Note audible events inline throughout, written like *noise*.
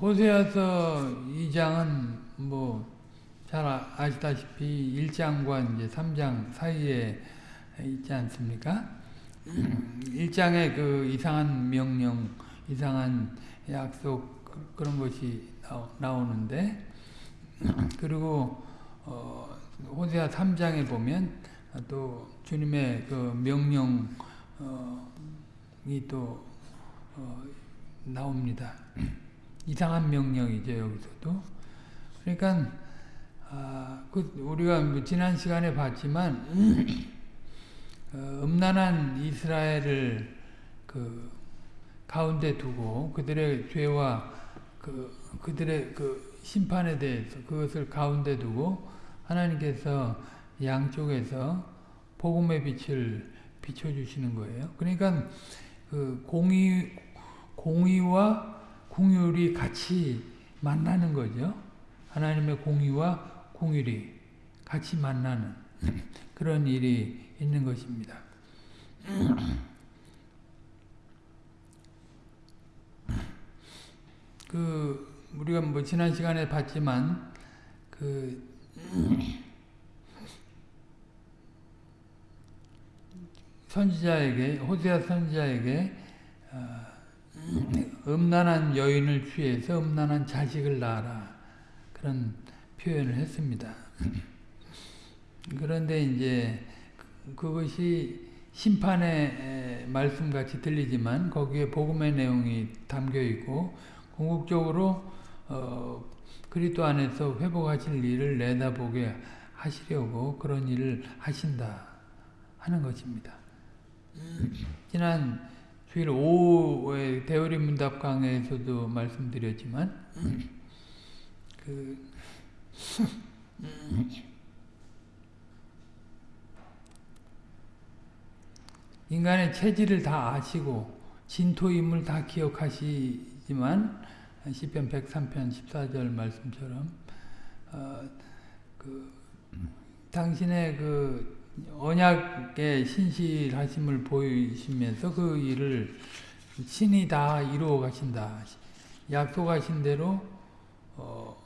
호세아서 2장은 뭐 잘 아시다시피 1장과 이제 3장 사이에 있지 않습니까? 1장에 그 이상한 명령, 이상한 약속 그런 것이 나오는데 그리고 어, 호세아 3장에 보면 또 주님의 그 명령이 또 어, 나옵니다. 이상한 명령이죠 여기서도. 그러니까 아, 그 우리가 뭐 지난 시간에 봤지만 *clears throat* 어, 음란한 이스라엘을 그 가운데 두고 그들의 죄와 그 그들의 그 심판에 대해서 그것을 가운데 두고 하나님께서 양쪽에서 복음의 빛을 비춰 주시는 거예요. 그러니까 그 공의 공의와 궁율이 같이 만나는 거죠. 하나님의 공의와 공율이 같이 만나는 *laughs* 그런 일이 있는 것입니다. *clears throat* 그 우리가 뭐 지난 시간에 봤지만 그 *clears throat* 선지자에게 호세아 선지자에게 어, 음란한 여인을 취해서 음란한 자식을 낳아라 그런 표현을 했습니다. 그런데 이제 그것이 심판의 말씀같이 들리지만 거기에 복음의 내용이 담겨 있고 궁극적으로 어, 그리스도 안에서 회복하실 일을 내다보게 하시려고 그런 일을 하신다 하는 것입니다. 지난 주일 오후에 대우리 문답 강에서도 말씀드렸지만 그 인간의 체질을 다 아시고 진토임을 다 기억하시지만 시편 103편 14절 말씀처럼 어, 그 당신의 그 언약의 신실하심을 보이시면서 그 일을 신이 다 이루어 가신다. 약속하신 대로 어,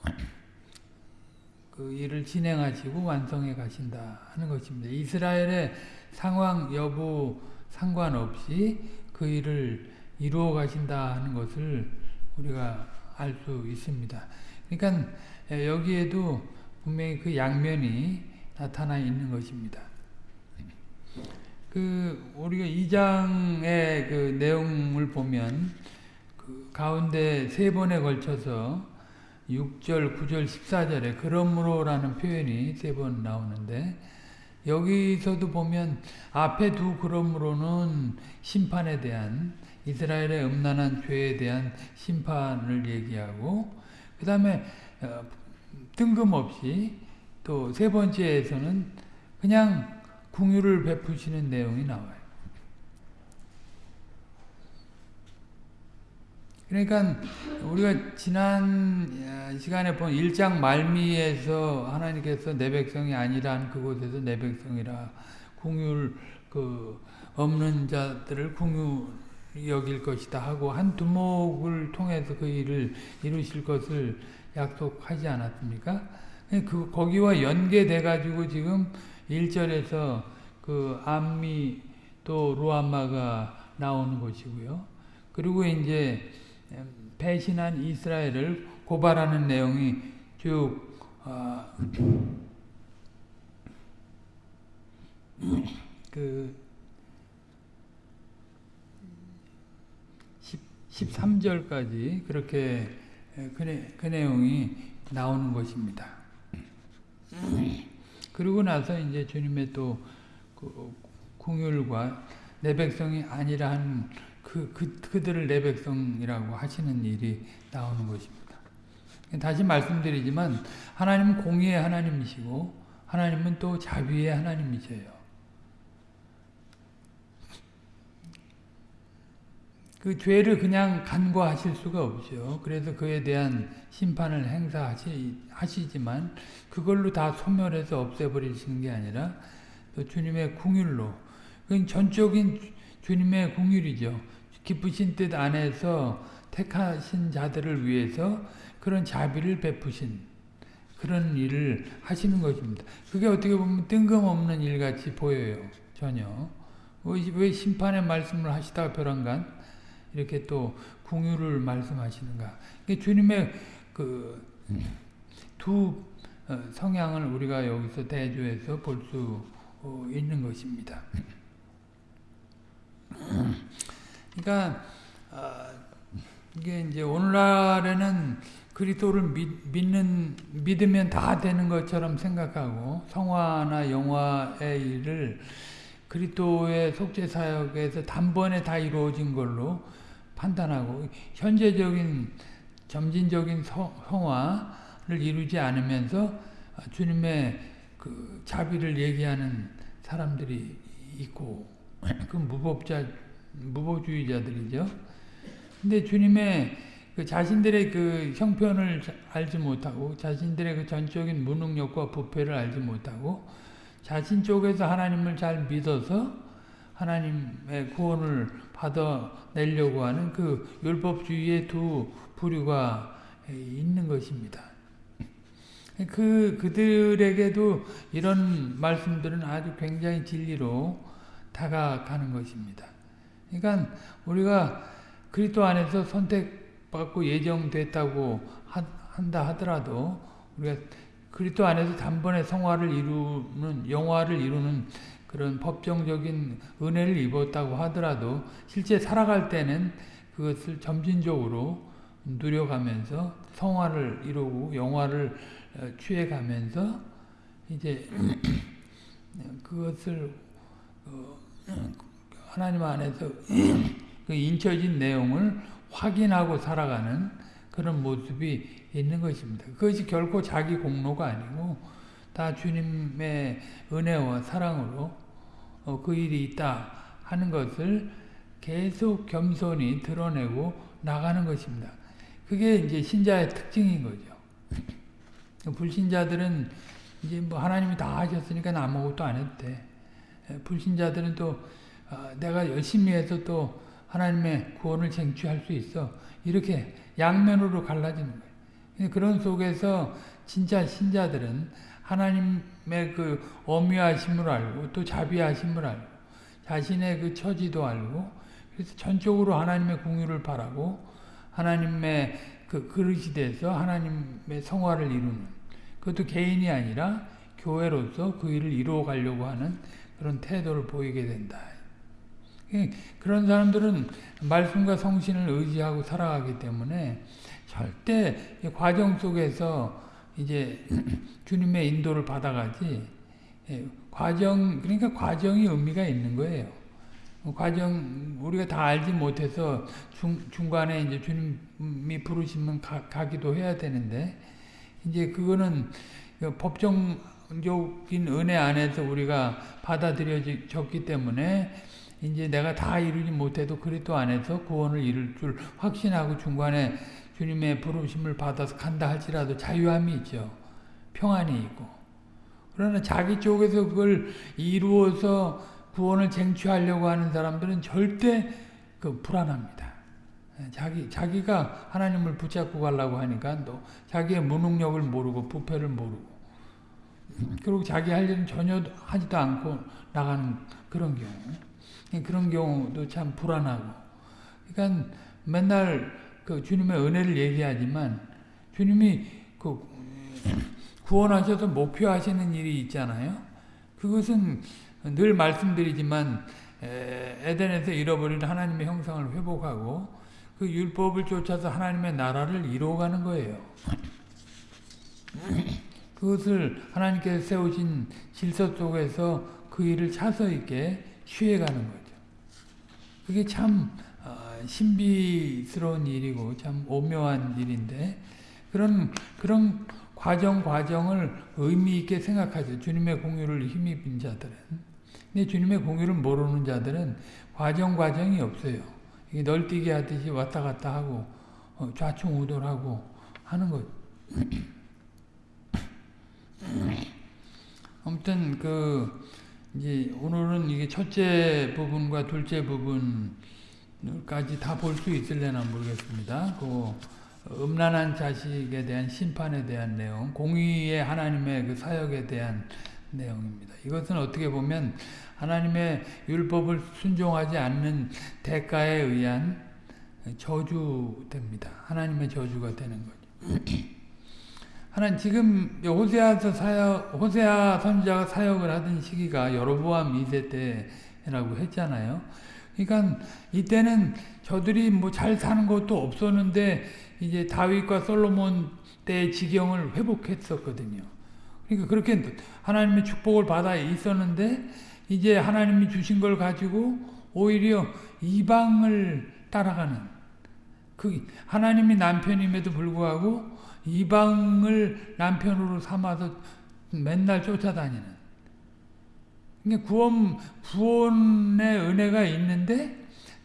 그 일을 진행하시고 완성해 가신다 하는 것입니다. 이스라엘의 상황 여부 상관없이 그 일을 이루어 가신다 하는 것을 우리가 알 수 있습니다. 그러니까 여기에도 분명히 그 양면이 나타나 있는 것입니다. 그 우리가 2장의 그 내용을 보면 그 가운데 세 번에 걸쳐서 6절, 9절, 14절에 그러므로라는 표현이 세 번 나오는데 여기서도 보면 앞에 두 그러므로는 심판에 대한 이스라엘의 음란한 죄에 대한 심판을 얘기하고 그 다음에 어, 뜬금없이 또 세 번째에서는 그냥 궁유를 베푸시는 내용이 나와요. 그러니까 우리가 지난 시간에 본 1장 말미에서 하나님께서 내 백성이 아니란 그곳에서 내 백성이라 궁율 그 없는 자들을 궁유 여길 것이다 하고 한 두목을 통해서 그 일을 이루실 것을 약속하지 않았습니까? 그 거기와 연계돼 가지고 지금 1절에서 그 암미 또 루아마가 나오는 것이고요. 그리고 이제 배신한 이스라엘을 고발하는 내용이 쭉 어, *clears throat* 그 13절까지 그렇게 그, 내, 그 내용이 나오는 것입니다. *clears throat* 그리고 나서 이제 주님의 또 그 궁율과 내 백성이 아니라 한 그, 그, 그들을 내 백성이라고 하시는 일이 나오는 것입니다. 다시 말씀드리지만 하나님은 공의의 하나님이시고 하나님은 또 자비의 하나님이세요. 그 죄를 그냥 간과하실 수가 없죠. 그래서 그에 대한 심판을 행사하시지만 그걸로 다 소멸해서 없애버리시는 게 아니라 또 주님의 궁율로 그건 전적인 주님의 궁율이죠. 기쁘신 뜻 안에서 택하신 자들을 위해서 그런 자비를 베푸신 그런 일을 하시는 것입니다. 그게 어떻게 보면 뜬금없는 일같이 보여요. 전혀. 왜 심판의 말씀을 하시다가 벼랑간 이렇게 또 궁유를 말씀하시는가. 주님의 그두 어, 성향을 우리가 여기서 대조해서 볼 수 있는 것입니다. 그러니까 아, 이게 이제 오늘날에는 그리스도를 믿는 믿으면 다 되는 것처럼 생각하고 성화나 영화의 일을 그리스도의 속죄 사역에서 단번에 다 이루어진 걸로 판단하고 현재적인 점진적인 성화를 이루지 않으면서 주님의 그 자비를 얘기하는 사람들이 있고 그 무법자 무법주의자들이죠. 근데 주님의 그 자신들의 그 형편을 알지 못하고 자신들의 그 전적인 무능력과 부패를 알지 못하고 자신 쪽에서 하나님을 잘 믿어서 하나님의 구원을 받아내려고 하는 그 율법주의의 두 부류가 있는 것입니다. 그, 그들에게도 이런 말씀들은 아주 굉장히 진리로 다가가는 것입니다. 그러니까 우리가 그리스도 안에서 선택받고 예정됐다고 한다 하더라도 우리가 그리스도 안에서 단번에 성화를 이루는 영화를 이루는 그런 법정적인 은혜를 입었다고 하더라도 실제 살아갈 때는 그것을 점진적으로 누려가면서 성화를 이루고 영화를 어, 취해가면서 이제 *clears throat* 그것을 어, *clears throat* 하나님 안에서 *clears throat* 그 인쳐진 내용을 확인하고 살아가는 그런 모습이 있는 것입니다. 그것이 결코 자기 공로가 아니고 다 주님의 은혜와 사랑으로 어, 그 일이 있다 하는 것을 계속 겸손히 드러내고 나가는 것입니다. 그게 이제 신자의 특징인 거죠. *clears throat* 불신자들은 이제 뭐 하나님이 다 하셨으니까 아무것도 안 해도 돼. 예, 불신자들은 또 어, 내가 열심히 해서 또 하나님의 구원을 쟁취할 수 있어. 이렇게 양면으로 갈라지는 거예요. 그런 속에서 진짜 신자들은 하나님의 그 어미하심을 알고 또 자비하심을 알고 자신의 그 처지도 알고 그래서 전적으로 하나님의 공유를 바라고 하나님의 그 그릇이 돼서 하나님의 성화를 이루는 그것도 개인이 아니라 교회로서 그 일을 이루어 가려고 하는 그런 태도를 보이게 된다. 예, 그런 사람들은 말씀과 성신을 의지하고 살아가기 때문에 절대 과정 속에서 이제 *clears throat* 주님의 인도를 받아가지 예, 과정 그러니까 과정이 의미가 있는 거예요. 과정 우리가 다 알지 못해서 중, 중간에 이제 주님이 부르시면 가, 가기도 해야 되는데 이제 그거는 그 법정적인 은혜 안에서 우리가 받아들여졌기 때문에 이제 내가 다 이루지 못해도 그리스도 안에서 구원을 이룰 줄 확신하고 중간에 주님의 부르심을 받아서 간다 할지라도 자유함이 있죠. 평안이 있고. 그러나 자기 쪽에서 그걸 이루어서 구원을 쟁취하려고 하는 사람들은 절대 그 불안합니다. 자기, 자기가 하나님을 붙잡고 가려고 하니까 또 자기의 무능력을 모르고 부패를 모르고 그리고 자기 할 일은 전혀 하지도 않고 나가는 그런 경우 그런 경우도 참 불안하고 그러니까 맨날 그 주님의 은혜를 얘기하지만 주님이 그 구원하셔서 목표하시는 일이 있잖아요. 그것은 늘 말씀드리지만 에덴에서 잃어버린 하나님의 형상을 회복하고 그 율법을 쫓아서 하나님의 나라를 이루어가는 거예요. 그것을 하나님께서 세우신 질서 속에서 그 일을 차서 있게 취해가는 거죠. 그게 참 신비스러운 일이고 참 오묘한 일인데 그런 그런 과정 과정을 의미 있게 생각하죠. 주님의 공유를 힘입은 자들은. 근데 주님의 공유를 모르는 자들은 과정 과정이 없어요. 널뛰기 하듯이 왔다 갔다 하고 어, 좌충우돌하고 하는 것. *coughs* 아무튼 그 이제 오늘은 이게 첫째 부분과 둘째 부분 까지 다 볼 수 있을려나 모르겠습니다. 그 음란한 자식에 대한 심판에 대한 내용, 공의의 하나님의 그 사역에 대한 내용입니다. 이것은 어떻게 보면 하나님의 율법을 순종하지 않는 대가에 의한 저주됩니다. 하나님의 저주가 되는 거죠. *clears throat* 하나님 지금 호세아서 사역 호세아 선지자가 사역을 하던 시기가 여로보암 2세 때라고 했잖아요. 그러니까 이때는 저들이 뭐 잘 사는 것도 없었는데 이제 다윗과 솔로몬 때의 지경을 회복했었거든요. 그러니까 그렇게 하나님의 축복을 받아 있었는데 이제 하나님이 주신 걸 가지고 오히려 이방을 따라가는 그 하나님이 남편임에도 불구하고 이방을 남편으로 삼아서 맨날 쫓아다니는 그러니까 구원 구원의 은혜가 있는데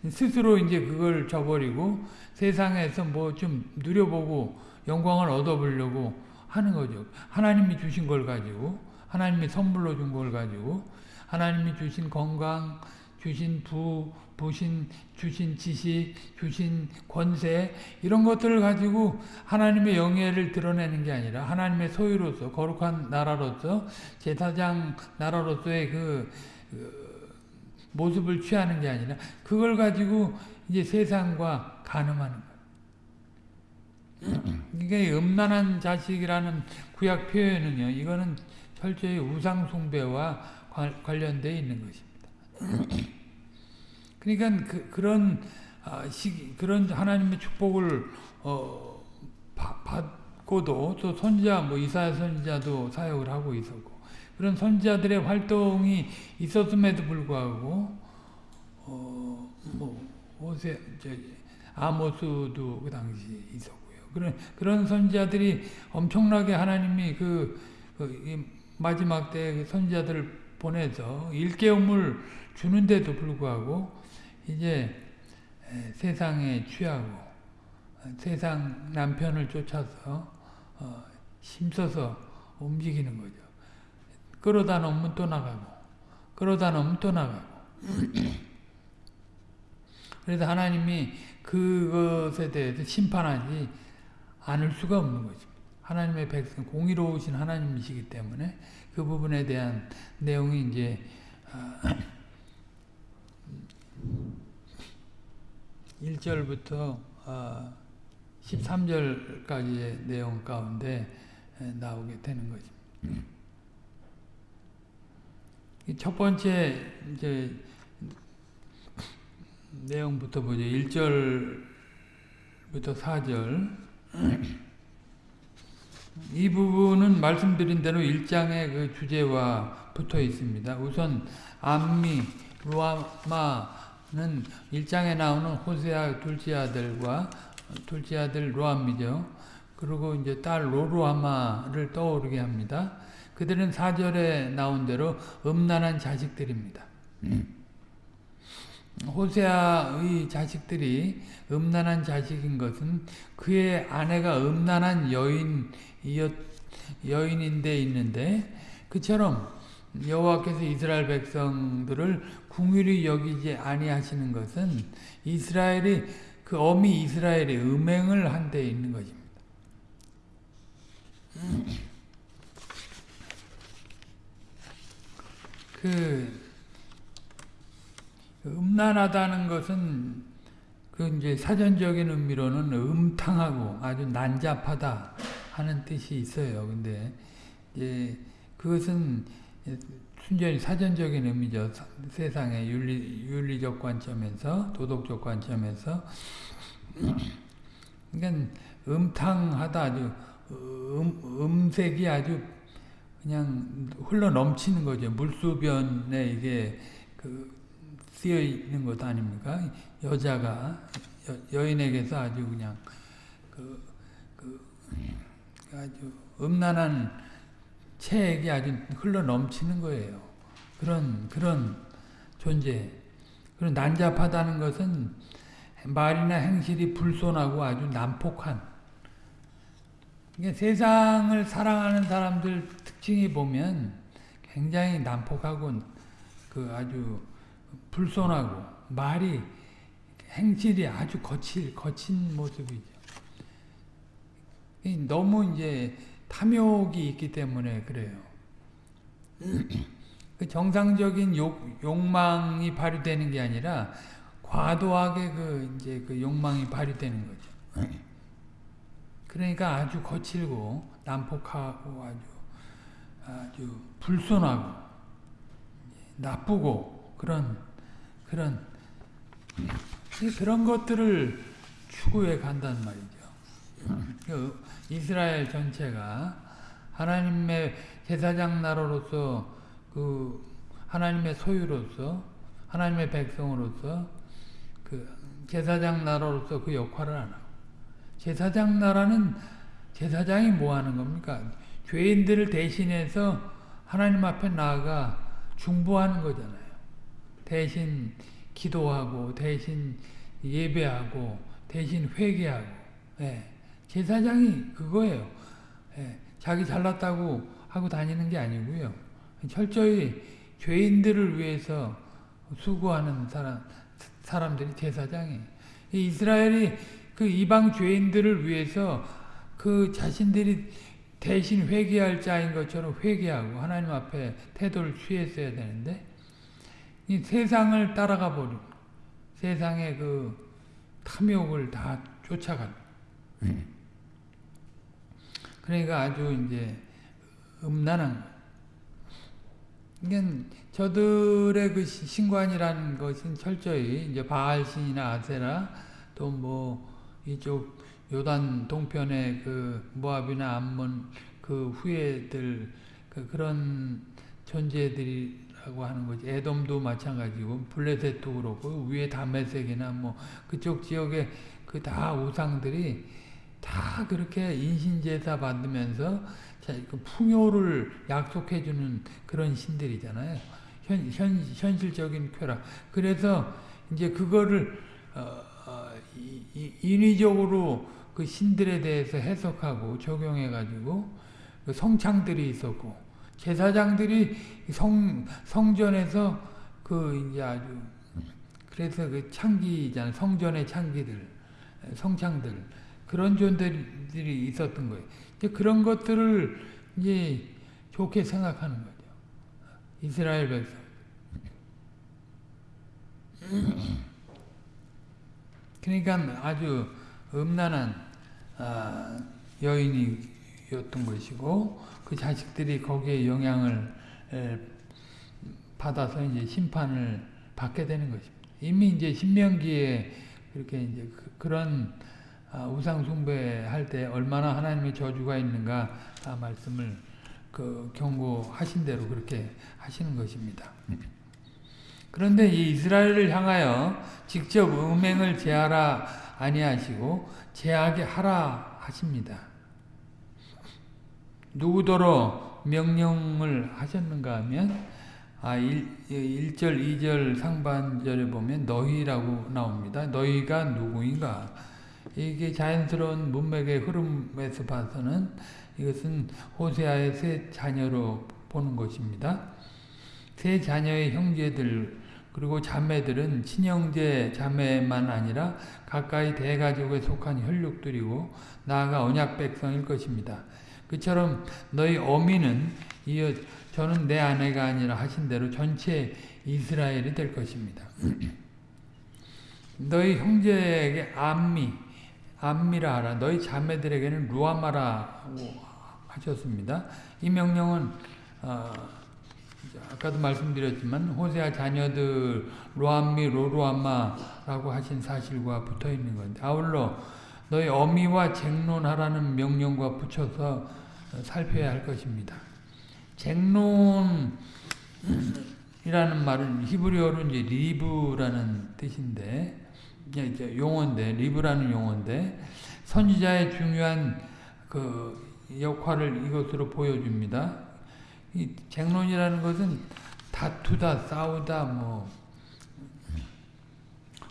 스스로 이제 그걸 저버리고 세상에서 뭐 좀 누려보고 영광을 얻어보려고 하는 거죠. 하나님이 주신 걸 가지고 하나님이 선물로 준 걸 가지고 하나님이 주신 건강, 주신 부, 부신, 주신 지식, 주신 권세 이런 것들을 가지고 하나님의 영예를 드러내는 게 아니라 하나님의 소유로서 거룩한 나라로서 제사장 나라로서의 그, 그 모습을 취하는 게 아니라 그걸 가지고 이제 세상과 가늠하는. *clears throat* 이게 음란한 자식이라는 구약 표현은요. 이거는 철저히 우상 숭배와 관련되어 있는 것입니다. *clears throat* 그러니까 그, 그런 아, 시 그런 하나님의 축복을 어, 받고도 또 선지자 뭐 이사야 선지자도 사역을 하고 있었고 그런 선지자들의 활동이 있었음에도 불구하고 어뭐 호세 저 아모스도 그 당시 있었고요. 그런 그런 선지자들이 엄청나게 하나님이 그, 그 마지막 때그 선지자들을 보내서 일깨움을 주는데도 불구하고 이제 세상에 취하고 세상 남편을 쫓아서 어, 힘써서 움직이는 거죠. 끌어다 놓으면 또 나가고 끌어다 놓으면 또 나가고 *clears throat* 그래서 하나님이 그것에 대해서 심판하지 않을 수가 없는 거죠. 하나님의 백성, 공의로우신 하나님이시기 때문에 그 부분에 대한 내용이 이제 1절부터 어, 13절까지의 아, 내용 가운데 나오게 되는 거죠. 첫 번째 이제 내용부터 보죠. 1절부터 4절. 이 부분은 말씀드린 대로 1장의 그 주제와 붙어 있습니다. 우선 암미, 루아마는 1장에 나오는 호세아 둘째 아들과 둘째 아들 로암이죠. 그리고 이제 딸 로루아마를 떠오르게 합니다. 그들은 4절에 나온 대로 음란한 자식들입니다. 호세아의 자식들이 음란한 자식인 것은 그의 아내가 음란한 여인 여인인데 있는데 그처럼 여호와께서 이스라엘 백성들을 궁휼히 여기지 아니하시는 것은 이스라엘이 그 어미 이스라엘이 음행을 한 데 있는 것입니다. 그 음란하다는 것은 그 이제 사전적인 의미로는 음탕하고 아주 난잡하다 하는 뜻이 있어요. 근데 이제 그것은 순전히 사전적인 의미죠. 세상의 윤리, 윤리적 관점에서, 도덕적 관점에서. *clears throat* 그러니까 음탕하다, 아주, 음, 음색이 아주 그냥 흘러 넘치는 거죠. 물수변에 이게 그 쓰여 있는 것 아닙니까? 여자가, 여, 인에게서 아주 그냥 그, 그, 아주 음란한 체액이 아주 흘러 넘치는 거예요. 그런 그런 존재. 그런 난잡하다는 것은 말이나 행실이 불손하고 아주 난폭한. 그러니까 세상을 사랑하는 사람들 특징이 보면 굉장히 난폭하고 그 아주 불손하고 말이 행실이 아주 거칠, 거친 모습이죠. 너무 이제 탐욕이 있기 때문에 그래요. *clears throat* 그 정상적인 욕, 욕망이 발휘되는 게 아니라 과도하게 그 이제 그 욕망이 발휘되는 거죠. *clears throat* 그러니까 아주 거칠고 난폭하고 아주 아주 불손하고 나쁘고 그런 그런 그런 것들을 추구해 간단 말이죠. 그 이스라엘 전체가 하나님의 제사장 나라로서 그 하나님의 소유로서 하나님의 백성으로서 그 제사장 나라로서 그 역할을 안 하고 제사장 나라는 제사장이 뭐 하는 겁니까? 죄인들을 대신해서 하나님 앞에 나아가 중보하는 거잖아요. 대신 기도하고 대신 예배하고 대신 회개하고 예. 제사장이 그거예요. 예. 자기 잘났다고 하고 다니는 게 아니고요. 철저히 죄인들을 위해서 수고하는 사람, 사람들이 제사장이 이스라엘이 그 이방 죄인들을 위해서 그 자신들이 대신 회개할 자인 것처럼 회개하고 하나님 앞에 태도를 취했어야 되는데 이 세상을 따라가 버리고 세상의 그 탐욕을 다 쫓아가고 그러니까 아주 이제 음란한 이건 저들의 그 신관이라는 것은 철저히 이제 바알 신이나 아세라 또 뭐 이쪽 요단 동편의 그 모압이나 암몬 그 후예들 그 그런 존재들이 라고 하는 거지. 에돔도 마찬가지고 블레셋도 그렇고 위에 다메섹이나 뭐 그쪽 지역의 그다 우상들이 다 그렇게 인신제사 받으면서 그 풍요를 약속해주는 그런 신들이잖아요. 현, 현, 현실적인 쾌락. 그래서 이제 그거를 어, 어, 인위적으로 그 신들에 대해서 해석하고 적용해가지고 그 성창들이 있었고 제사장들이 성 성전에서 그 이제 아주 그래서 그 창기잖아 성전의 창기들 성창들 그런 존재들이 있었던 거예요. 이제 그런 것들을 이제 좋게 생각하는 거죠. 이스라엘 백성. 그러니까 아주 음란한 아, 여인이 었던 것이고 그 자식들이 거기에 영향을 받아서 이제 심판을 받게 되는 것입니다. 이미 이제 신명기에 그렇게 이제 그, 런 아, 우상 숭배할 때 얼마나 하나님의 저주가 있는가 아, 말씀을 그 경고하신 대로 그렇게 하시는 것입니다. 그런데 이 이스라엘을 향하여 직접 음행을 제하라 아니하시고 제하게 하라 하십니다. 누구더러 명령을 하셨는가 하면 아 1, 1절 2절 상반절에 보면 너희라고 나옵니다. 너희가 누구인가? 이게 자연스러운 문맥의 흐름에서 봐서는 이것은 호세아의 세 자녀로 보는 것입니다. 세 자녀의 형제들 그리고 자매들은 친형제 자매만 아니라 가까이 대가족에 속한 혈육들이고 나아가 언약 백성일 것입니다. 그처럼 너희 어미는 이어 저는 내 아내가 아니라 하신 대로 전체 이스라엘이 될 것입니다. *clears throat* 너희 형제에게 암미, 암미라 하라. 너희 자매들에게는 루하마라고 하셨습니다. 이 명령은 어, 아까도 말씀드렸지만 호세아 자녀들 로암미 로루하마라고 하신 사실과 붙어 있는 건데 아울러 너희 어미와 쟁론하라는 명령과 붙여서 살펴야 할 것입니다. 쟁론이라는 말은 히브리어로 이제 리브라는 뜻인데 이제 용어인데 리브라는 용어인데 선지자의 중요한 그 역할을 이것으로 보여줍니다. 이 쟁론이라는 것은 다투다, 싸우다, 뭐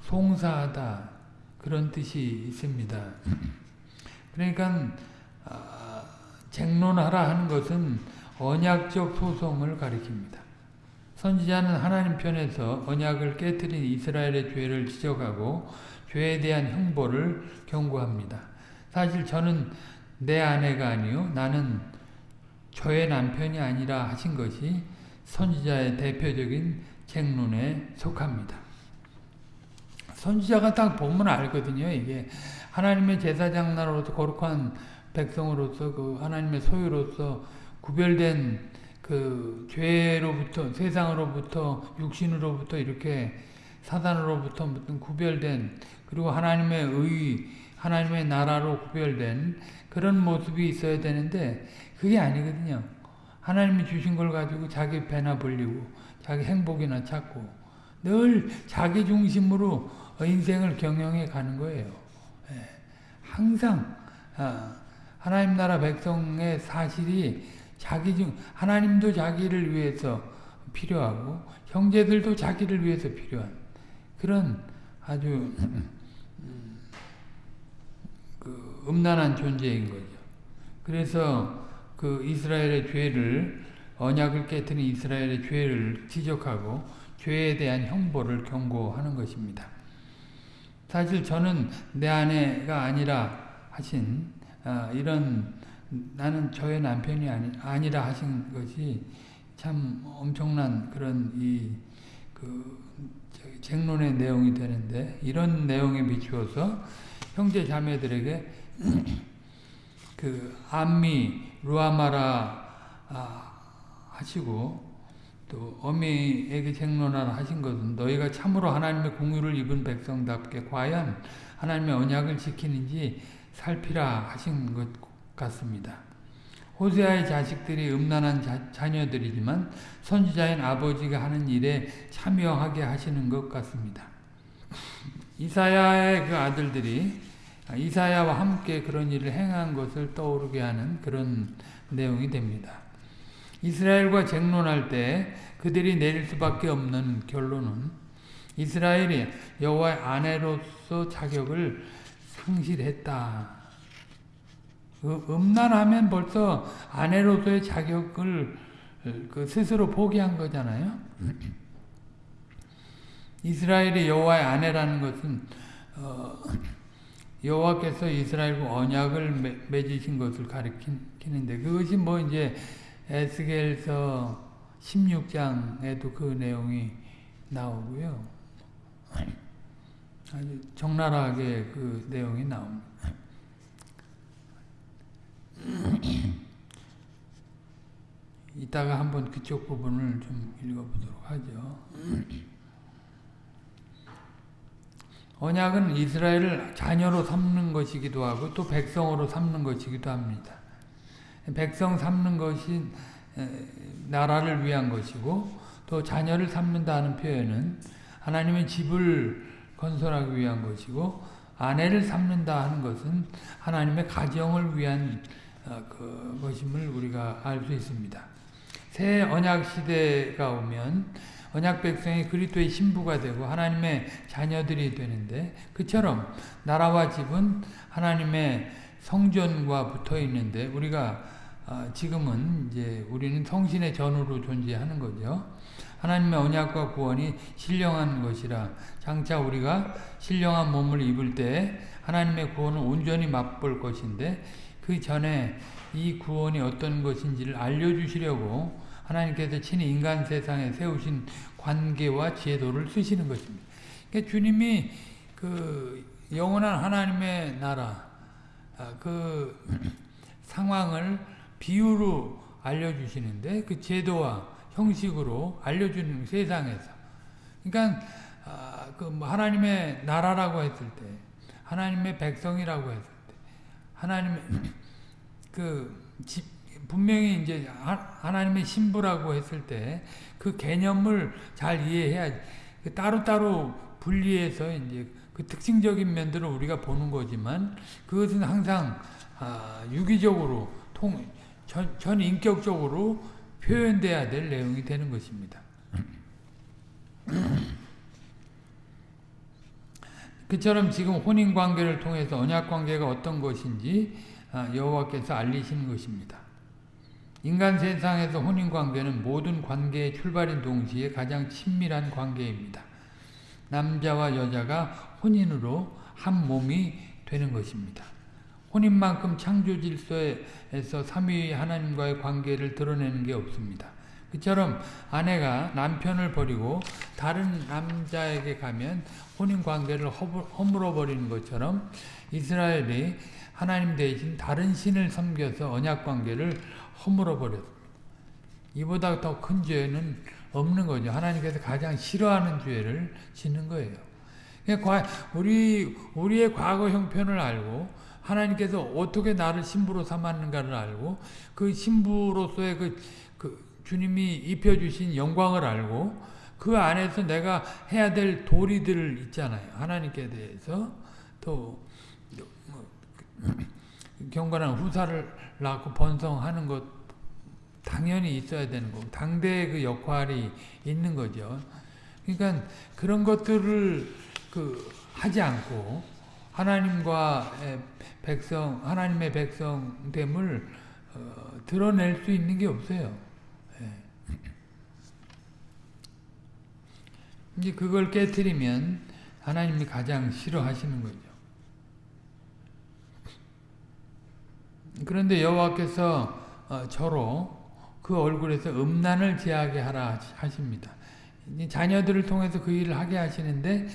송사하다 그런 뜻이 있습니다. 그러니까 쟁론하라 하는 것은 언약적 소송을 가리킵니다. 선지자는 하나님 편에서 언약을 깨뜨린 이스라엘의 죄를 지적하고 죄에 대한 형벌을 경고합니다. 사실 저는 내 아내가 아니요 나는 저의 남편이 아니라 하신 것이 선지자의 대표적인 쟁론에 속합니다. 선지자가 딱 보면 알거든요. 이게 하나님의 제사장 나로서 거룩한 백성으로서 그 하나님의 소유로서 구별된 그 죄로부터 세상으로부터 육신으로부터 이렇게 사단으로부터 무슨 구별된 그리고 하나님의 의 하나님의 나라로 구별된 그런 모습이 있어야 되는데 그게 아니거든요. 하나님이 주신 걸 가지고 자기 배나 벌리고 자기 행복이나 찾고 늘 자기 중심으로 인생을 경영해 가는 거예요. 예. 항상 아, 하나님 나라 백성의 사실이 자기 중 하나님도 자기를 위해서 필요하고 형제들도 자기를 위해서 필요한 그런 아주 그 음란한 존재인 거죠. 그래서 그 이스라엘의 죄를 언약을 깨뜨린 이스라엘의 죄를 지적하고 죄에 대한 형벌을 경고하는 것입니다. 사실 저는 내 아내가 아니라 하신 아, 이런 나는 저의 남편이 아니, 아니라 하신 것이 참 엄청난 그런 이그 쟁론의 내용이 되는데 이런 내용에 비추어서 형제 자매들에게 *clears throat* 그 암미 루아마라 아, 하시고 또 어미에게 쟁론하라 하신 것은 너희가 참으로 하나님의 공유를 입은 백성답게 과연 하나님의 언약을 지키는지 살피라 하신 것 같습니다. 호세아의 자식들이 음란한 자, 자녀들이지만 선지자인 아버지가 하는 일에 참여하게 하시는 것 같습니다. 이사야의 그 아들들이 이사야와 함께 그런 일을 행한 것을 떠오르게 하는 그런 내용이 됩니다. 이스라엘과 쟁론할 때 그들이 내릴 수밖에 없는 결론은 이스라엘이 여호와의 아내로서 자격을 상실했다. 음란하면 벌써 아내로서의 자격을 그 스스로 포기한 거잖아요. *clears throat* 이스라엘이 여호와의 아내라는 것은 어, 여호와께서 이스라엘과 언약을 맺으신 것을 가리키는데 그것이 뭐 이제 에스겔서 16장에도 그 내용이 나오고요. 아주 적나라하게 그 내용이 나옵니다. 이따가 한번 그쪽 부분을 좀 읽어보도록 하죠. 언약은 이스라엘을 자녀로 삼는 것이기도 하고 또 백성으로 삼는 것이기도 합니다. 백성 삼는 것이 나라를 위한 것이고 또 자녀를 삼는다는 표현은 하나님의 집을 건설하기 위한 것이고 아내를 삼는다 하는 것은 하나님의 가정을 위한 어, 그 것임을 우리가 알 수 있습니다. 새 언약 시대가 오면 언약 백성이 그리스도의 신부가 되고 하나님의 자녀들이 되는데 그처럼 나라와 집은 하나님의 성전과 붙어 있는데 우리가 어, 지금은 이제 우리는 성신의 전으로 존재하는 거죠. 하나님의 언약과 구원이 신령한 것이라 장차 우리가 신령한 몸을 입을 때 하나님의 구원을 온전히 맛볼 것인데 그 전에 이 구원이 어떤 것인지를 알려주시려고 하나님께서 친히 인간 세상에 세우신 관계와 제도를 쓰시는 것입니다. 그러니까 주님이 그 영원한 하나님의 나라 아, 그 상황을 비유로 알려주시는데 그 제도와 형식으로 알려주는 세상에서. 그러니까 아, 그 뭐 하나님의 나라라고 했을 때 하나님의 백성이라고 했을 때 하나님의 *clears throat* 그 집, 분명히 이제 하나님의 신부라고 했을 때 그 개념을 잘 이해해야 그 따로따로 분리해서 이제 그 특징적인 면들을 우리가 보는 거지만 그것은 항상 아, 유기적으로 통, 전, 전 인격적으로 표현돼야 될 내용이 되는 것입니다. *clears throat* 그처럼 지금 혼인 관계를 통해서 언약 관계가 어떤 것인지 아, 여호와께서 알리시는 것입니다. 인간 세상에서 혼인관계는 모든 관계의 출발인 동시에 가장 친밀한 관계입니다. 남자와 여자가 혼인으로 한 몸이 되는 것입니다. 혼인만큼 창조 질서에서 삼위 하나님과의 관계를 드러내는 게 없습니다. 그처럼 아내가 남편을 버리고 다른 남자에게 가면 혼인 관계를 허물어 버리는 것처럼 이스라엘이 하나님 대신 다른 신을 섬겨서 언약 관계를 허물어 버렸습니다. 이보다 더 큰 죄는 없는 거죠. 하나님께서 가장 싫어하는 죄를 짓는 거예요. 우리 우리의 과거 형편을 알고 하나님께서 어떻게 나를 신부로 삼았는가를 알고 그 신부로서의 그, 그 주님이 입혀주신 영광을 알고 그 안에서 내가 해야 될 도리들 있잖아요. 하나님께 대해서 또 뭐, 경건한 후사를 낳고 번성하는 것 당연히 있어야 되는 거고 당대의 그 역할이 있는 거죠. 그러니까 그런 것들을 그 하지 않고 하나님과 백성 하나님의 백성됨을 어, 드러낼 수 있는 게 없어요. 이제 그걸 깨뜨리면 하나님이 가장 싫어하시는 거죠. 그런데 여호와께서 어, 저로 그 얼굴에서 음란을 제하게 하라 하십니다. 자녀들을 통해서 그 일을 하게 하시는데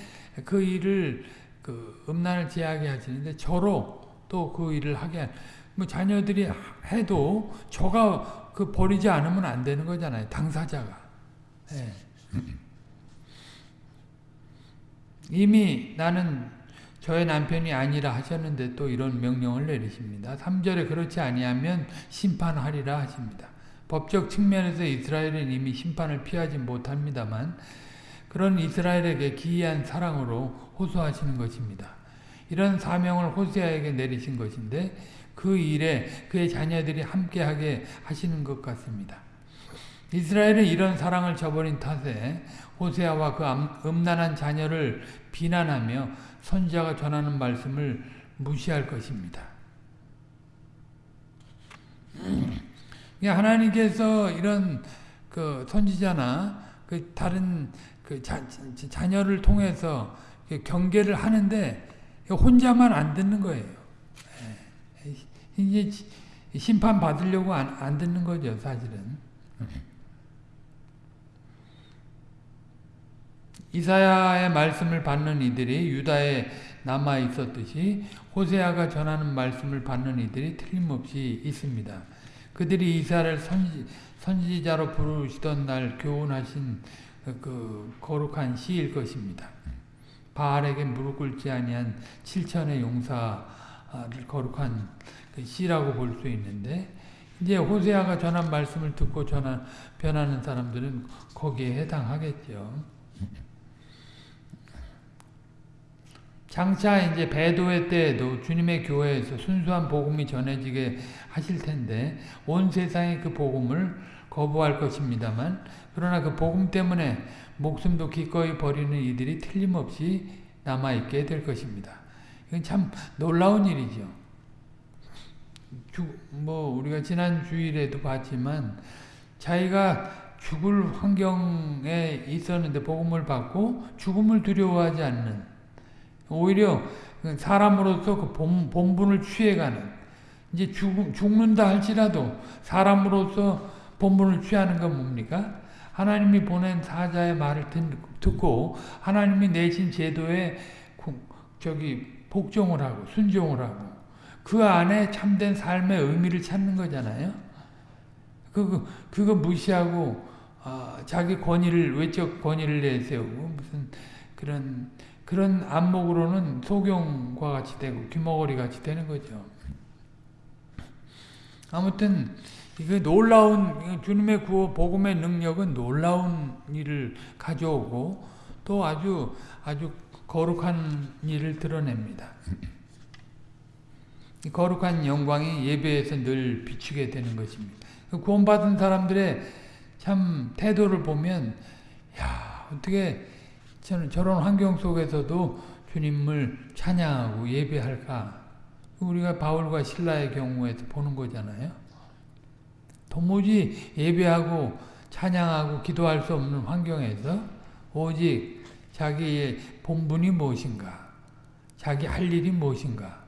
그 일을 그 음란을 제하게 하시는데 저로 또 그 일을 하게 뭐 자녀들이 해도 저가 그 버리지 않으면 안 되는 거잖아요. 당사자가. 네. *laughs* 이미 나는 저의 남편이 아니라 하셨는데 또 이런 명령을 내리십니다. 3절에 그렇지 아니하면 심판하리라 하십니다. 법적 측면에서 이스라엘은 이미 심판을 피하지 못합니다만 그런 이스라엘에게 기이한 사랑으로 호소하시는 것입니다. 이런 사명을 호세아에게 내리신 것인데 그 일에 그의 자녀들이 함께하게 하시는 것 같습니다. 이스라엘은 이런 사랑을 저버린 탓에 호세아와 그 음란한 자녀를 비난하며 선지자가 전하는 말씀을 무시할 것입니다. *clears throat* 하나님께서 이런 그 선지자나 그 다른 그 자, 자녀를 통해서 경계를 하는데 혼자만 안 듣는 거예요. 예. 이제 심판 받으려고 안, 안 듣는 거죠, 사실은. 이사야의 말씀을 받는 이들이 유다에 남아 있었듯이 호세아가 전하는 말씀을 받는 이들이 틀림없이 있습니다. 그들이 이사를 선지, 선지자로 부르시던 날 교훈하신 그 거룩한 시일 것입니다. 바알에게 무릎 꿇지 아니한 7천의 용사를 거룩한 그 시라고 볼 수 있는데 이제 호세아가 전한 말씀을 듣고 전한 변하는 사람들은 거기에 해당하겠죠. 장차 이제 배도회 때에도 주님의 교회에서 순수한 복음이 전해지게 하실 텐데 온 세상이 그 복음을 거부할 것입니다만 그러나 그 복음 때문에 목숨도 기꺼이 버리는 이들이 틀림없이 남아있게 될 것입니다. 이건 참 놀라운 일이죠. 주, 뭐 우리가 지난 주일에도 봤지만 자기가 죽을 환경에 있었는데 복음을 받고 죽음을 두려워하지 않는 오히려 사람으로서 그 본, 본분을 취해가는 이제 죽, 죽는다 할지라도 사람으로서 본분을 취하는 건 뭡니까? 하나님이 보낸 사자의 말을 듣고 하나님이 내신 제도에 저기 복종을 하고 순종을 하고 그 안에 참된 삶의 의미를 찾는 거잖아요. 그거 그거 무시하고 어, 자기 권위를 외적 권위를 내세우고 무슨 그런 그런 안목으로는 소경과 같이 되고 귀머거리 같이 되는 거죠. 아무튼 그 놀라운 주님의 구호 복음의 능력은 놀라운 일을 가져오고 또 아주 아주 거룩한 일을 드러냅니다. 거룩한 영광이 예배에서 늘 비추게 되는 것입니다. 그 구원받은 사람들의 참 태도를 보면 야 어떻게 저는 저런 환경 속에서도 주님을 찬양하고 예배할까? 우리가 바울과 신라의 경우에서 보는 거잖아요. 도무지 예배하고 찬양하고 기도할 수 없는 환경에서 오직 자기의 본분이 무엇인가 자기 할 일이 무엇인가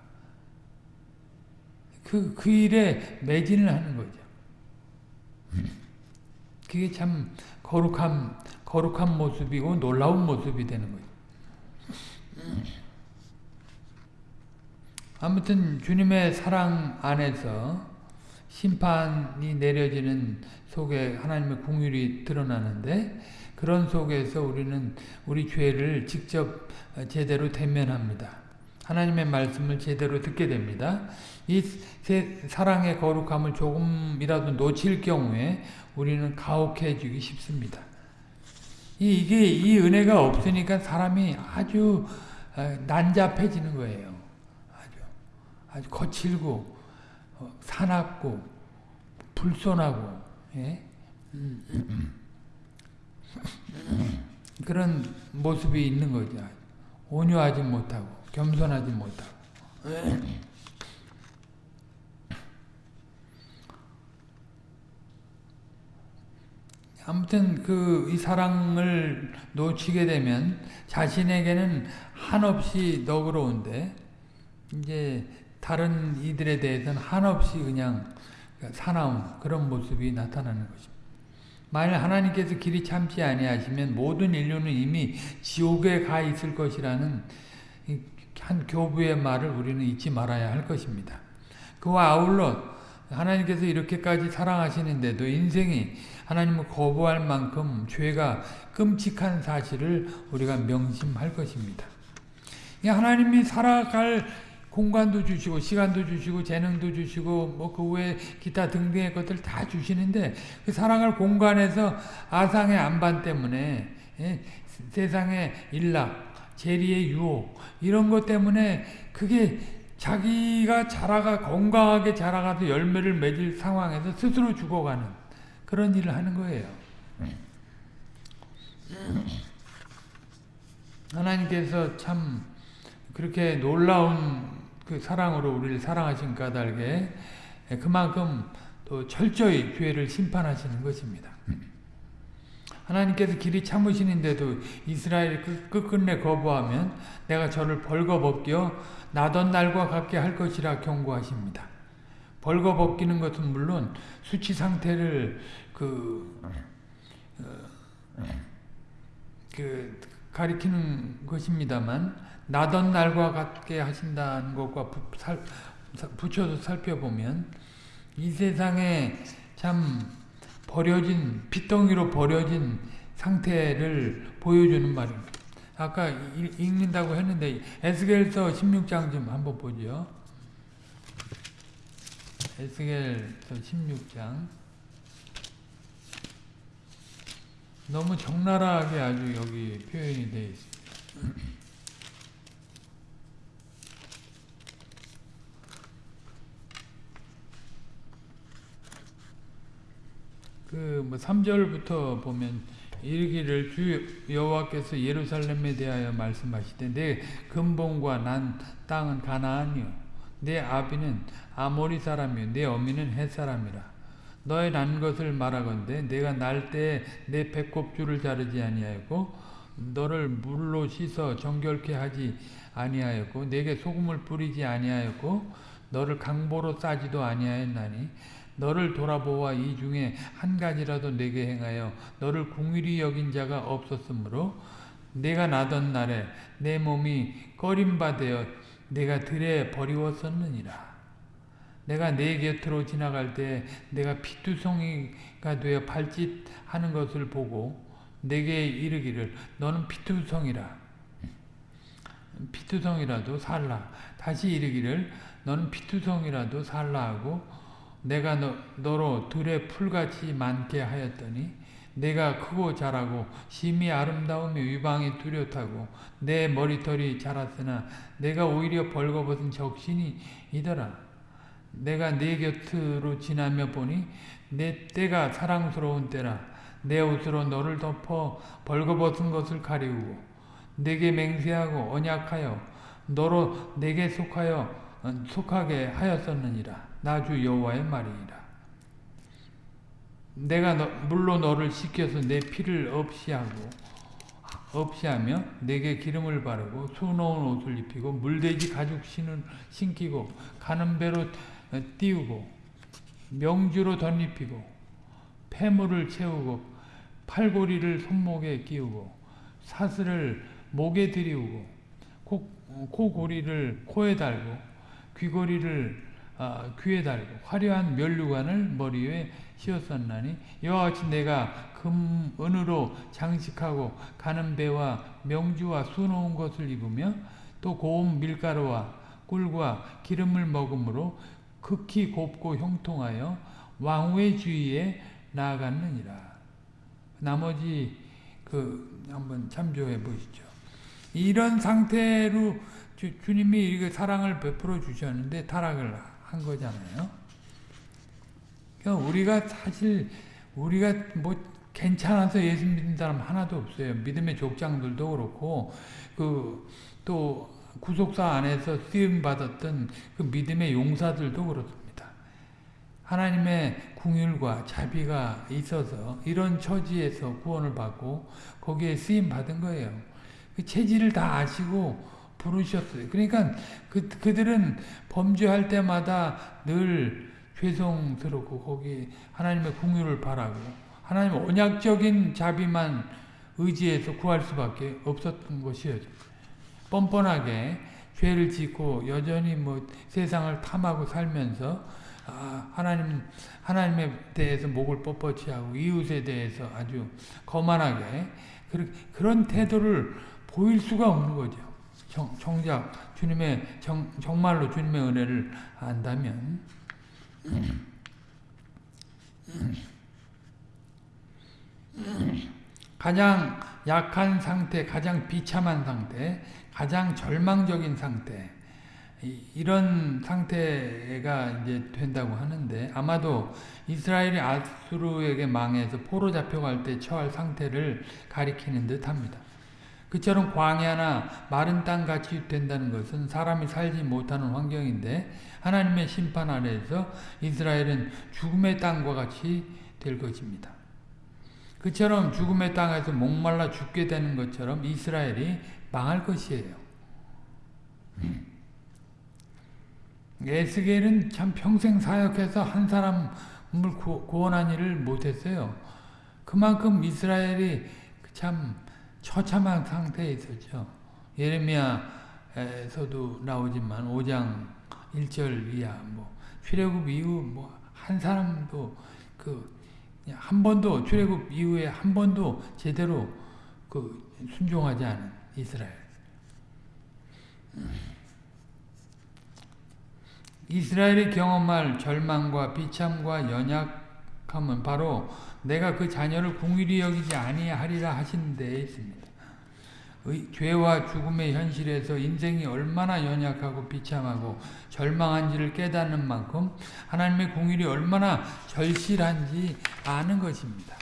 그, 그 일에 매진을 하는 거죠. 그게 참 거룩한, 거룩한 모습이고 놀라운 모습이 되는 거죠. 아무튼 주님의 사랑 안에서 심판이 내려지는 속에 하나님의 궁율이 드러나는데 그런 속에서 우리는 우리 죄를 직접 제대로 대면합니다. 하나님의 말씀을 제대로 듣게 됩니다. 이 사랑의 거룩함을 조금이라도 놓칠 경우에 우리는 가혹해지기 쉽습니다. 이게 이 은혜가 없으니까 사람이 아주 난잡해지는 거예요. 아주 아주 거칠고 어, 사납고 불손하고 예? 그런 모습이 있는 거죠. 온유하지 못하고 겸손하지 못하고 아무튼 그 이 사랑을 놓치게 되면 자신에게는 한없이 너그러운데 이제 다른 이들에 대해서는 한없이 그냥 사나운 그런 모습이 나타나는 것입니다. 만일 하나님께서 길이 참지 아니하시면 모든 인류는 이미 지옥에 가 있을 것이라는 한 교부의 말을 우리는 잊지 말아야 할 것입니다. 그와 아울러 하나님께서 이렇게까지 사랑하시는데도 인생이 하나님을 거부할 만큼 죄가 끔찍한 사실을 우리가 명심할 것입니다. 하나님이 살아갈 공간도 주시고 시간도 주시고 재능도 주시고 뭐 그 외에 기타 등등의 것들 다 주시는데 그 사랑할 공간에서 아상의 안반 때문에 예, 세상의 일락, 재리의 유혹 이런 것 때문에 그게 자기가 자라가 건강하게 자라가서 열매를 맺을 상황에서 스스로 죽어가는 그런 일을 하는 거예요. 하나님께서 참 그렇게 놀라운 그 사랑으로 우리를 사랑하신 까닭에 그만큼 또 철저히 죄를 심판하시는 것입니다. 하나님께서 길이 참으시는데도 이스라엘이 끝끝내 거부하면 내가 저를 벌거벗겨 나던 날과 같게 할 것이라 경고하십니다. 벌거벗기는 것은 물론 수치 상태를 그, 어, 그 가리키는 것입니다만 나던 날과 같게 하신다는 것과 살, 붙여서 살펴보면 이 세상에 참 버려진 핏덩이로 버려진 상태를 보여주는 말입니다. 아까 읽는다고 했는데 에스겔서 16장 좀 한번 보죠. 에스겔서 16장 너무 적나라하게 아주 여기 표현이 되어 있습니다. 그뭐 3절부터 보면 이르기를 주 여호와께서 예루살렘에 대하여 말씀하시되 내 근본과 난 땅은 가나안이요. 내 아비는 아모리 사람이요. 내 어미는 햇 사람이라. 너의 난 것을 말하건대 내가 날때내 배꼽줄을 자르지 아니하였고 너를 물로 씻어 정결케 하지 아니하였고 내게 소금을 뿌리지 아니하였고 너를 강보로 싸지도 아니하였나니 너를 돌아보아 이 중에 한 가지라도 내게 행하여 너를 궁일이 여긴 자가 없었으므로 내가 나던 날에 내 몸이 꺼림바되어 내가 들에 버리웠었느니라. 내가 내 곁으로 지나갈 때 내가 피투성이가 되어 발짓하는 것을 보고 내게 이르기를 너는 피투성이라. 피투성이라도 살라. 다시 이르기를 너는 피투성이라도 살라 하고 내가 너, 너로 들의 풀같이 많게 하였더니 내가 크고 자라고 심히 아름다우며 유방이 뚜렷하고 내 머리털이 자랐으나 내가 오히려 벌거벗은 적신이더라. 내가 네 곁으로 지나며 보니 내 때가 사랑스러운 때라. 내 옷으로 너를 덮어 벌거벗은 것을 가리우고 내게 맹세하고 언약하여 너로 내게 속하여 속하게 하였었느니라. 나 주 여호와의 말이니라. 내가 너, 물로 너를 씻겨서 내 피를 없이 하고 없이 하며 내게 기름을 바르고 수놓은 옷을 입히고 물돼지 가죽 신을 신기고 가는 배로 띄우고 명주로 덧입히고 폐물을 채우고 팔고리를 손목에 끼우고 사슬을 목에 들이우고 코, 코고리를 코에 달고 귀고리를 아, 귀에 달고 화려한 면류관을 머리 위에 씌웠었나니 이와 같이 내가 금 은으로 장식하고 가는 배와 명주와 수놓은 것을 입으며 또 고운 밀가루와 꿀과 기름을 먹음으로 극히 곱고 형통하여 왕후의 주위에 나아갔느니라. 나머지 그 한번 참조해 보시죠. 이런 상태로 주, 이렇게 사랑을 베풀어 주셨는데 타락을 한 거잖아요. 그러니까 우리가 사실 우리가 뭐 괜찮아서 예수 믿는 사람 하나도 없어요. 믿음의 족장들도 그렇고 그 또 구속사 안에서 쓰임 받았던 그 믿음의 용사들도 그렇습니다. 하나님의 궁율과 자비가 있어서 이런 처지에서 구원을 받고 거기에 쓰임 받은 거예요. 그 체질을 다 아시고 부르셨어요. 그러니까 그, 그들은 범죄할 때마다 늘 죄송스럽고 거기 하나님의 궁유를 바라고 하나님 언약적인 자비만 의지해서 구할 수밖에 없었던 것이었죠. 뻔뻔하게 죄를 짓고 여전히 뭐 세상을 탐하고 살면서 아, 하나님 하나님에 대해서 목을 뻣뻣이 하고 이웃에 대해서 아주 거만하게 그런 태도를 보일 수가 없는 거죠. 정, 정작 주님의 정, 정말로 주님의 은혜를 안다면 가장 약한 상태, 가장 비참한 상태, 가장 절망적인 상태 이런 상태가 이제 된다고 하는데 아마도 이스라엘이 아수르에게 망해서 포로 잡혀갈 때 처할 상태를 가리키는 듯합니다. 그처럼 광야나 마른 땅 같이 된다는 것은 사람이 살지 못하는 환경인데 하나님의 심판 아래에서 이스라엘은 죽음의 땅과 같이 될 것입니다. 그처럼 죽음의 땅에서 목말라 죽게 되는 것처럼 이스라엘이 망할 것이에요. 에스겔은 참 평생 사역해서 한 사람을 구원한 일을 못했어요. 그만큼 이스라엘이 참 처참한 상태에 있었죠. 예레미야에서도 나오지만 5장 1절 이하 뭐 출애굽 이후 뭐 한 사람도 그 한 번도 출애굽 이후에 한 번도 제대로 그 순종하지 않은 이스라엘. 이스라엘이 경험할 절망과 비참과 연약 함은 바로 내가 그 자녀를 궁일이 여기지 아니하리라 하신 데에 있습니다. 죄와 죽음의 현실에서 인생이 얼마나 연약하고 비참하고 절망한지를 깨닫는 만큼 하나님의 공일이 얼마나 절실한지 아는 것입니다.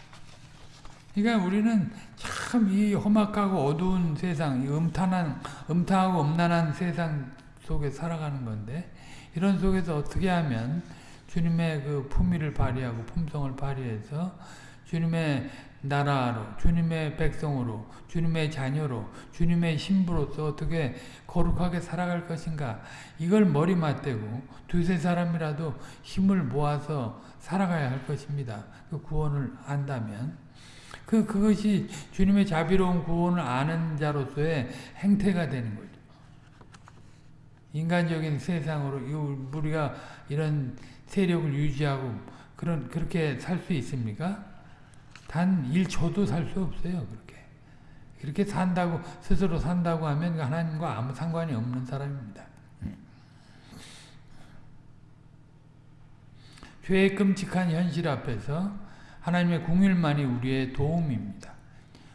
그러니까 우리는 참 이 험악하고 어두운 세상, 이 음탄한, 음탕하고 음란한 세상 속에 살아가는 건데 이런 속에서 어떻게 하면 주님의 그 품위를 발휘하고 품성을 발휘해서 주님의 나라로, 주님의 백성으로, 주님의 자녀로, 주님의 신부로서 어떻게 거룩하게 살아갈 것인가 이걸 머리 맞대고 두세 사람이라도 힘을 모아서 살아가야 할 것입니다. 그 구원을 안다면 그 그것이 주님의 자비로운 구원을 아는 자로서의 행태가 되는 거죠. 인간적인 세상으로 우리가 이런 세력을 유지하고 그런 그렇게 살 수 있습니까? 단 1초도 살 수 없어요. 그렇게. 이렇게 산다고 스스로 산다고 하면 하나님과 아무 상관이 없는 사람입니다. 죄의 끔찍한 현실 앞에서 하나님의 궁일만이 우리의 도움입니다.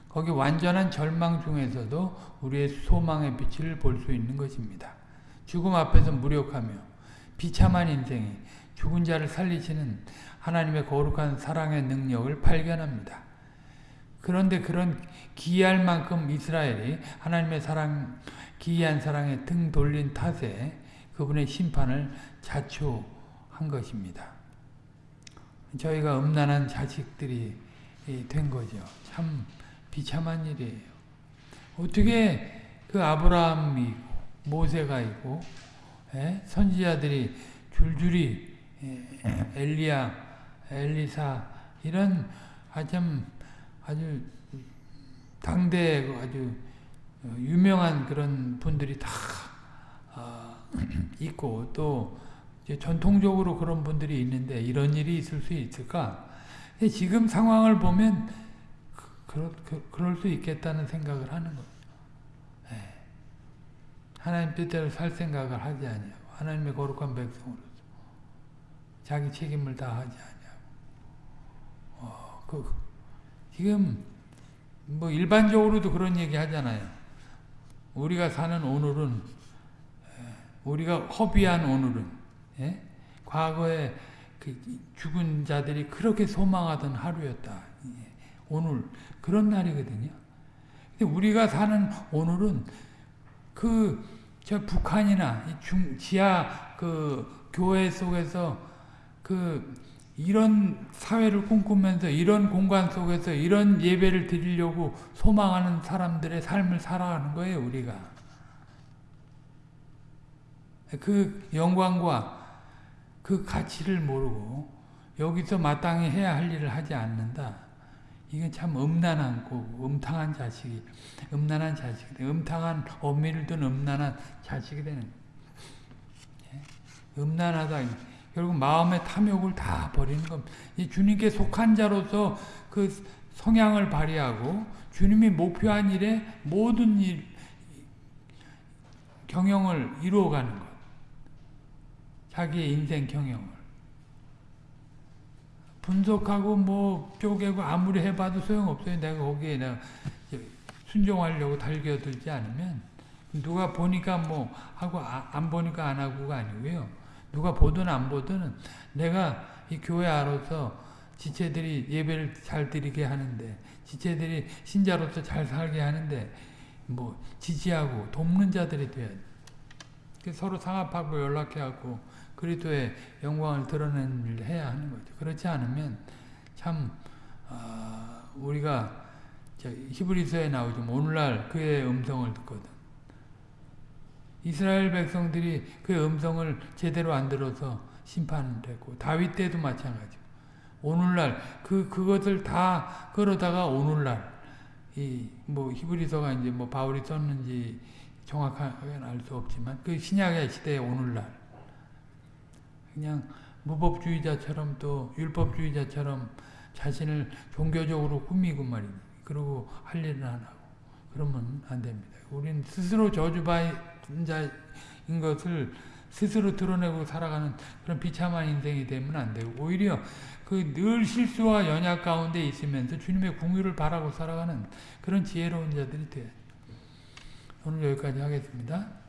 거기 완전한 절망 중에서도 우리의 소망의 빛을 볼 수 있는 것입니다. 죽음 앞에서 무력하며 비참한 인생이 죽은 자를 살리시는 하나님의 거룩한 사랑의 능력을 발견합니다. 그런데 그런 기이할 만큼 이스라엘이 하나님의 사랑, 기이한 사랑에 등 돌린 탓에 그분의 심판을 자초한 것입니다. 저희가 음란한 자식들이 된 거죠. 참 비참한 일이에요. 어떻게 그 아브라함이 모세가 있고 예? 선지자들이 줄줄이 예, 엘리야, 엘리사 이런 아주 아주 당대 아주 유명한 그런 분들이 다 어, 있고 또 전통적으로 그런 분들이 있는데 이런 일이 있을 수 있을까? 지금 상황을 보면 그, 그, 그럴 수 있겠다는 생각을 하는 거예요. 예. 하나님 뜻대로 살 생각을 하지 않냐고. 하나님의 거룩한 백성으로서 자기 책임을 다 하지 않냐고. 어, 그, 지금 뭐 일반적으로도 그런 얘기 하잖아요. 우리가 사는 오늘은 예, 우리가 허비한 오늘은 예? 과거에 그 죽은 자들이 그렇게 소망하던 하루였다. 예. 오늘 그런 날이거든요. 근데 우리가 사는 오늘은 그 저 북한이나 중 지하 그 교회 속에서 그 이런 사회를 꿈꾸면서 이런 공간 속에서 이런 예배를 드리려고 소망하는 사람들의 삶을 살아가는 거예요, 우리가. 그 영광과 그 가치를 모르고 여기서 마땅히 해야 할 일을 하지 않는다. 이건 참 음란한 고 음탕한 자식이 음란한 자식이 음탕한 어미를 둔 음란한 자식이 되는 예? 음란하다. 결국 마음의 탐욕을 다 버리는 겁니다. 이 주님께 속한 자로서 그 성향을 발휘하고 주님이 목표한 일에 모든 일 경영을 이루어가는 것. 자기의 인생 경영을. 분석하고 뭐 쪼개고 아무리 해봐도 소용없어요. 내가 거기에 내가 순종하려고 달겨들지 않으면 누가 보니까 뭐 하고 아, 안 보니까 안 하고가 아니고요. 누가 보든 안 보든 내가 이 교회 안로서 지체들이 예배를 잘 드리게 하는데 지체들이 신자로서 잘 살게 하는데 뭐 지지하고 돕는 자들이 돼야 돼. 서로 상합하고 연락해하고 그리스도의 영광을 드러내는 일을 해야 하는 거죠. 그렇지 않으면 참 어, 우리가 히브리서에 나오죠. 오늘날 그의 음성을 듣거든. 이스라엘 백성들이 그의 음성을 제대로 안 들어서 심판됐고 다윗 때도 마찬가지고 오늘날 그 그것을 다 끌어다가 오늘날 이 뭐 히브리서가 이제 뭐 바울이 썼는지 정확하게 알수 없지만 그 신약의 시대의 오늘날 그냥 무법주의자처럼 또 율법주의자처럼 자신을 종교적으로 꾸미고 말이니 그러고 할 일은 안 하고 그러면 안 됩니다. 우리는 스스로 저주받 은 자인 것을 스스로 드러내고 살아가는 그런 비참한 인생이 되면 안 되고 오히려 그 늘 실수와 연약 가운데 있으면서 주님의 궁유를 바라고 살아가는 그런 지혜로운 자들이 돼야 오늘 여기까지 하겠습니다.